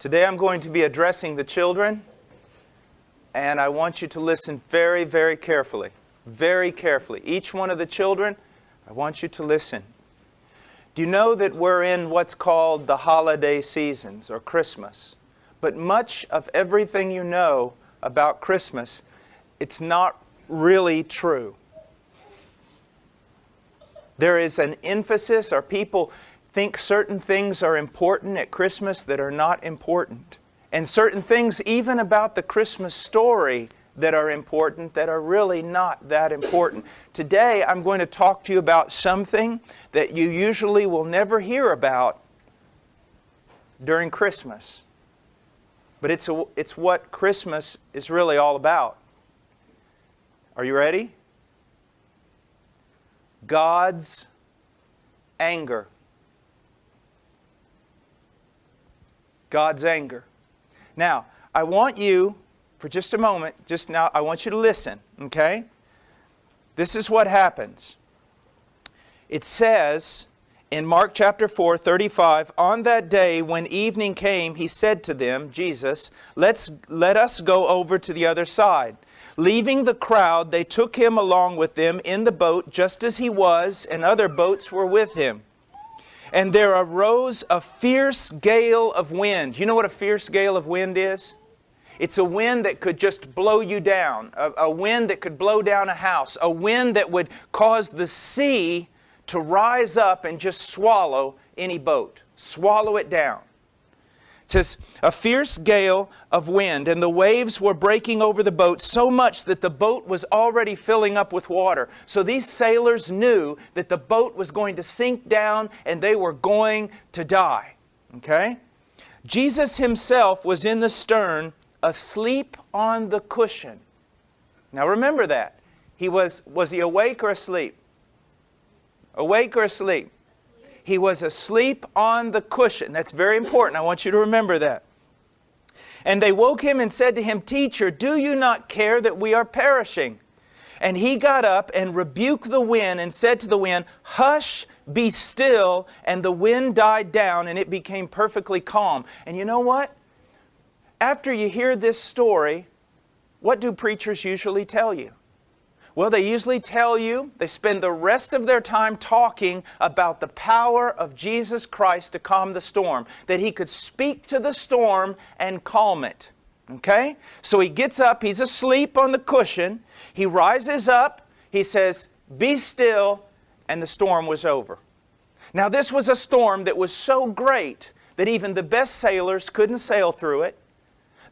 Today I'm going to be addressing the children, and I want you to listen very, very carefully. Very carefully. Each one of the children, I want you to listen. Do you know that we're in what's called the holiday seasons or Christmas? But much of everything you know about Christmas, it's not really true. There is an emphasis, or people think certain things are important at Christmas that are not important. And certain things, even about the Christmas story, that are important that are really not that important. Today, I'm going to talk to you about something that you usually will never hear about during Christmas. But it's, a, it's what Christmas is really all about. Are you ready? God's anger. God's anger. Now, I want you, for just a moment, just now, I want you to listen, okay? This is what happens. It says in Mark chapter 4, 35, On that day when evening came, he said to them, Jesus, Let's, let us go over to the other side. Leaving the crowd, they took him along with them in the boat, just as he was, and other boats were with him. And there arose a fierce gale of wind. You know what a fierce gale of wind is? It's a wind that could just blow you down, a, a, wind that could blow down a house, a wind that would cause the sea to rise up and just swallow any boat, swallow it down. Says, a fierce gale of wind, and the waves were breaking over the boat so much that the boat was already filling up with water. So these sailors knew that the boat was going to sink down and they were going to die. Okay? Jesus himself was in the stern, asleep on the cushion. Now remember that. He was, was he awake or asleep? Awake or asleep? He was asleep on the cushion. That's very important. I want you to remember that. And they woke him and said to him, Teacher, do you not care that we are perishing? And he got up and rebuked the wind and said to the wind, Hush, be still. And the wind died down and it became perfectly calm. And you know what? After you hear this story, what do preachers usually tell you? Well, they usually tell you, they spend the rest of their time talking about the power of Jesus Christ to calm the storm, that He could speak to the storm and calm it. Okay? So he gets up, he's asleep on the cushion, he rises up, he says, Be still, and the storm was over. Now, this was a storm that was so great that even the best sailors couldn't sail through it.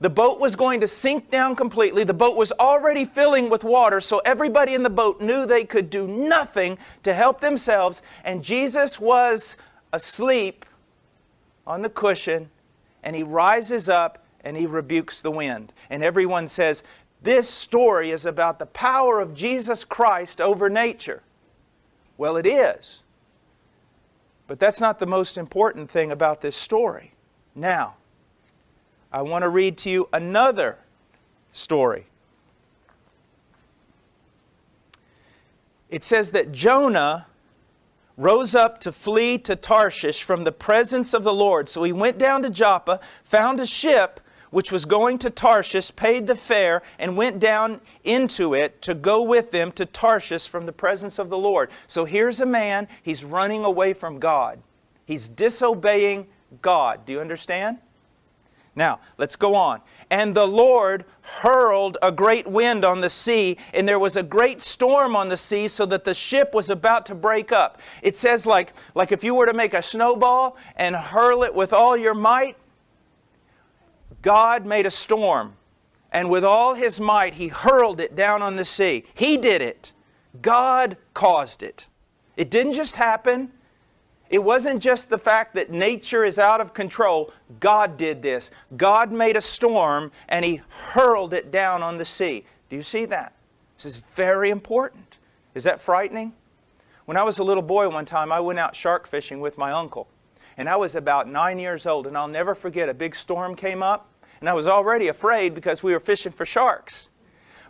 The boat was going to sink down completely. The boat was already filling with water, so everybody in the boat knew they could do nothing to help themselves. And Jesus was asleep on the cushion, and he rises up and he rebukes the wind. And everyone says, This story is about the power of Jesus Christ over nature. Well, it is. But that's not the most important thing about this story. Now, I want to read to you another story. It says that Jonah rose up to flee to Tarshish from the presence of the Lord. So he went down to Joppa, found a ship which was going to Tarshish, paid the fare, and went down into it to go with them to Tarshish from the presence of the Lord. So here's a man, he's running away from God. He's disobeying God. Do you understand? Now, let's go on. And the Lord hurled a great wind on the sea, and there was a great storm on the sea, so that the ship was about to break up. It says, like, like if you were to make a snowball and hurl it with all your might, God made a storm. And with all his might, he hurled it down on the sea. He did it. God caused it. It didn't just happen. It wasn't just the fact that nature is out of control. God did this. God made a storm and He hurled it down on the sea. Do you see that? This is very important. Is that frightening? When I was a little boy one time, I went out shark fishing with my uncle. And I was about nine years old, and I'll never forget a big storm came up, and I was already afraid because we were fishing for sharks.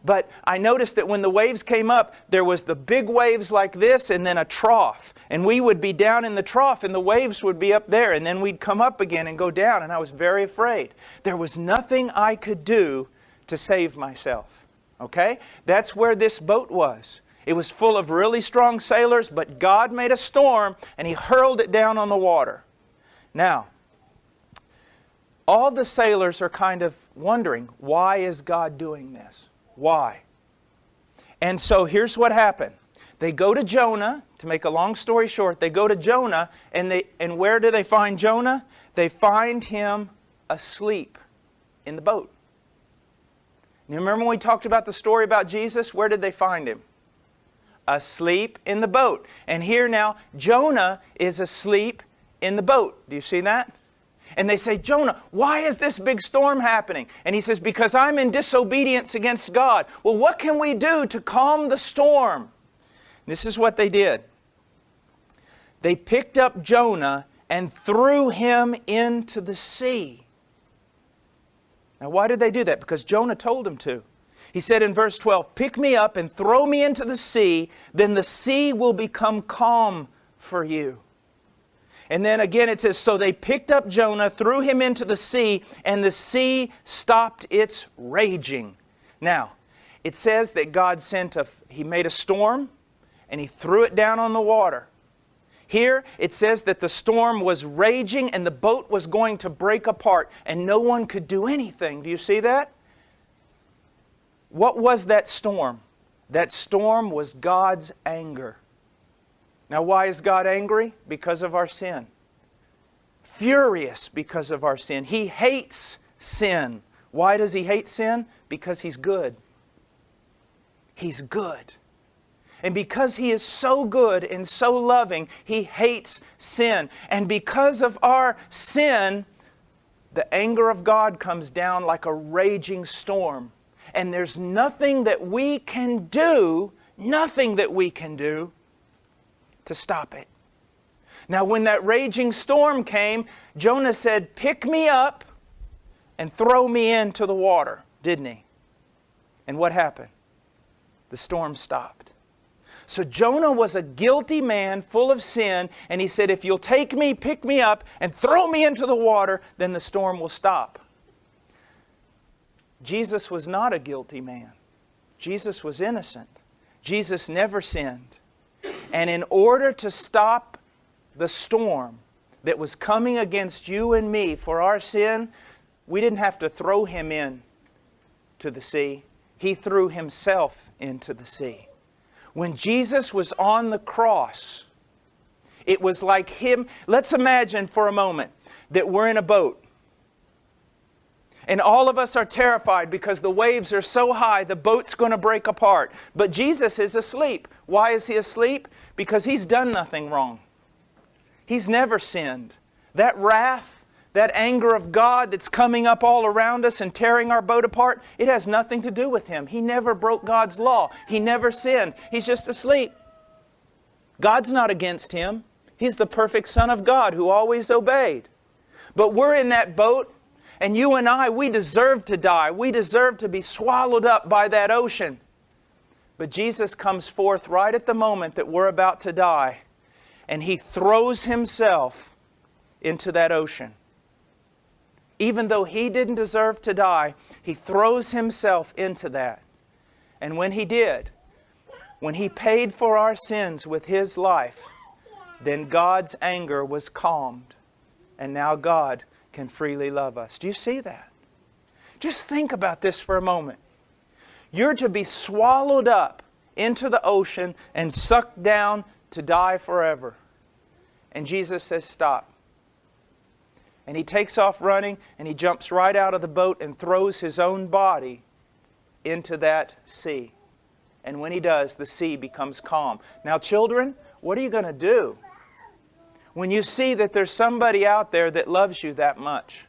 But I noticed that when the waves came up, there was the big waves like this and then a trough. And we would be down in the trough and the waves would be up there and then we'd come up again and go down and I was very afraid. There was nothing I could do to save myself. Okay? That's where this boat was. It was full of really strong sailors, but God made a storm and He hurled it down on the water. Now, all the sailors are kind of wondering, why is God doing this? Why? And so here's what happened. They go to Jonah, to make a long story short, they go to Jonah, and, they, and where do they find Jonah? They find him asleep in the boat. You remember when we talked about the story about Jesus? Where did they find him? Asleep in the boat. And here now, Jonah is asleep in the boat. Do you see that? And they say, Jonah, why is this big storm happening? And he says, Because I'm in disobedience against God. Well, what can we do to calm the storm? This is what they did. They picked up Jonah and threw him into the sea. Now, why did they do that? Because Jonah told them to. He said in verse 12, Pick me up and throw me into the sea, then the sea will become calm for you. And then again it says, So they picked up Jonah, threw him into the sea, and the sea stopped its raging. Now, it says that God sent a, He made a storm, and He threw it down on the water. Here it says that the storm was raging and the boat was going to break apart and no one could do anything. Do you see that? What was that storm? That storm was God's anger. Now, why is God angry? Because of our sin. Furious because of our sin. He hates sin. Why does He hate sin? Because He's good. He's good. And because He is so good and so loving, He hates sin. And because of our sin, the anger of God comes down like a raging storm. And there's nothing that we can do, nothing that we can do to stop it. Now, when that raging storm came, Jonah said, Pick me up and throw me into the water, didn't he? And what happened? The storm stopped. So Jonah was a guilty man full of sin, and he said, If you'll take me, pick me up, and throw me into the water, then the storm will stop. Jesus was not a guilty man. Jesus was innocent. Jesus never sinned. And in order to stop the storm that was coming against you and me for our sin, we didn't have to throw him in to the sea. He threw himself into the sea. When Jesus was on the cross, it was like him. Let's imagine for a moment that we're in a boat and all of us are terrified because the waves are so high, the boat's going to break apart. But Jesus is asleep. Why is he asleep? Because he's done nothing wrong. He's never sinned. That wrath, that anger of God that's coming up all around us and tearing our boat apart, it has nothing to do with him. He never broke God's law. He never sinned. He's just asleep. God's not against him. He's the perfect Son of God who always obeyed. But we're in that boat and you and I, we deserve to die. We deserve to be swallowed up by that ocean. But Jesus comes forth right at the moment that we're about to die, and He throws Himself into that ocean. Even though He didn't deserve to die, He throws Himself into that. And when He did, when He paid for our sins with His life, then God's anger was calmed. And now God can freely love us. Do you see that? Just think about this for a moment. You're to be swallowed up into the ocean and sucked down to die forever. And Jesus says, Stop. And he takes off running and he jumps right out of the boat and throws his own body into that sea. And when he does, the sea becomes calm. Now, children, what are you going to do? When you see that there's somebody out there that loves you that much,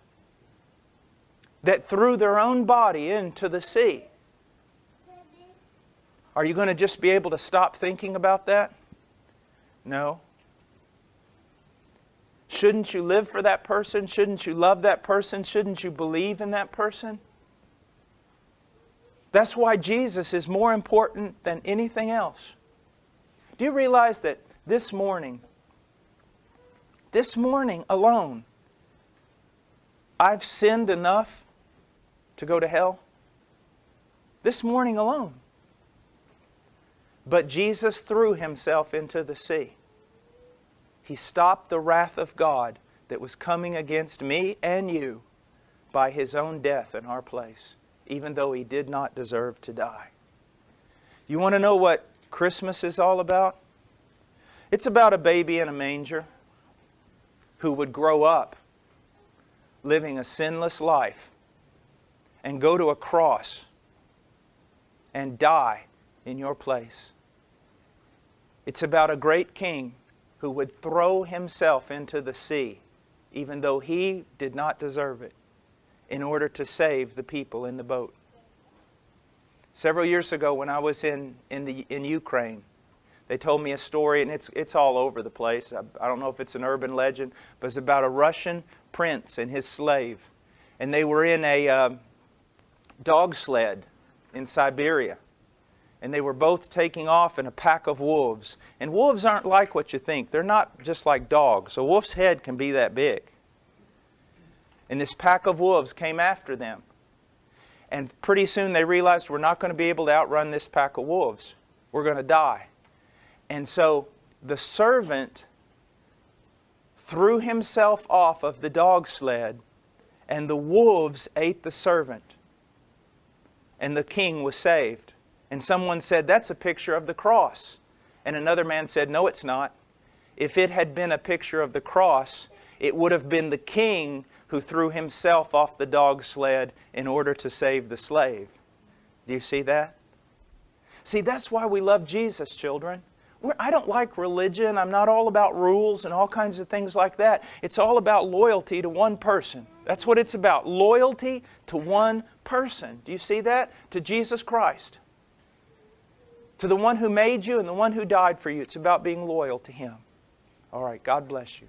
that threw their own body into the sea, are you going to just be able to stop thinking about that? No. Shouldn't you live for that person? Shouldn't you love that person? Shouldn't you believe in that person? That's why Jesus is more important than anything else. Do you realize that this morning, this morning alone, I've sinned enough to go to hell? This morning alone. But Jesus threw himself into the sea. He stopped the wrath of God that was coming against me and you by his own death in our place, even though he did not deserve to die. You want to know what Christmas is all about? It's about a baby in a manger who would grow up living a sinless life and go to a cross and die in your place. It's about a great king who would throw himself into the sea, even though he did not deserve it, in order to save the people in the boat. Several years ago, when I was in, in, the, in Ukraine, they told me a story, and it's, it's all over the place. I, I don't know if it's an urban legend, but it's about a Russian prince and his slave. And they were in a uh, dog sled in Siberia and they were both taking off in a pack of wolves. And wolves aren't like what you think. They're not just like dogs. A wolf's head can be that big. And this pack of wolves came after them. And pretty soon they realized we're not going to be able to outrun this pack of wolves. We're going to die. And so the servant threw himself off of the dog sled, and the wolves ate the servant. And the king was saved. And someone said, That's a picture of the cross. And another man said, No, it's not. If it had been a picture of the cross, it would have been the king who threw himself off the dog sled in order to save the slave. Do you see that? See, that's why we love Jesus, children. I don't like religion. I'm not all about rules and all kinds of things like that. It's all about loyalty to one person. That's what it's about loyalty to one person. Do you see that? To Jesus Christ to the one who made you and the one who died for you. It's about being loyal to Him. All right, God bless you.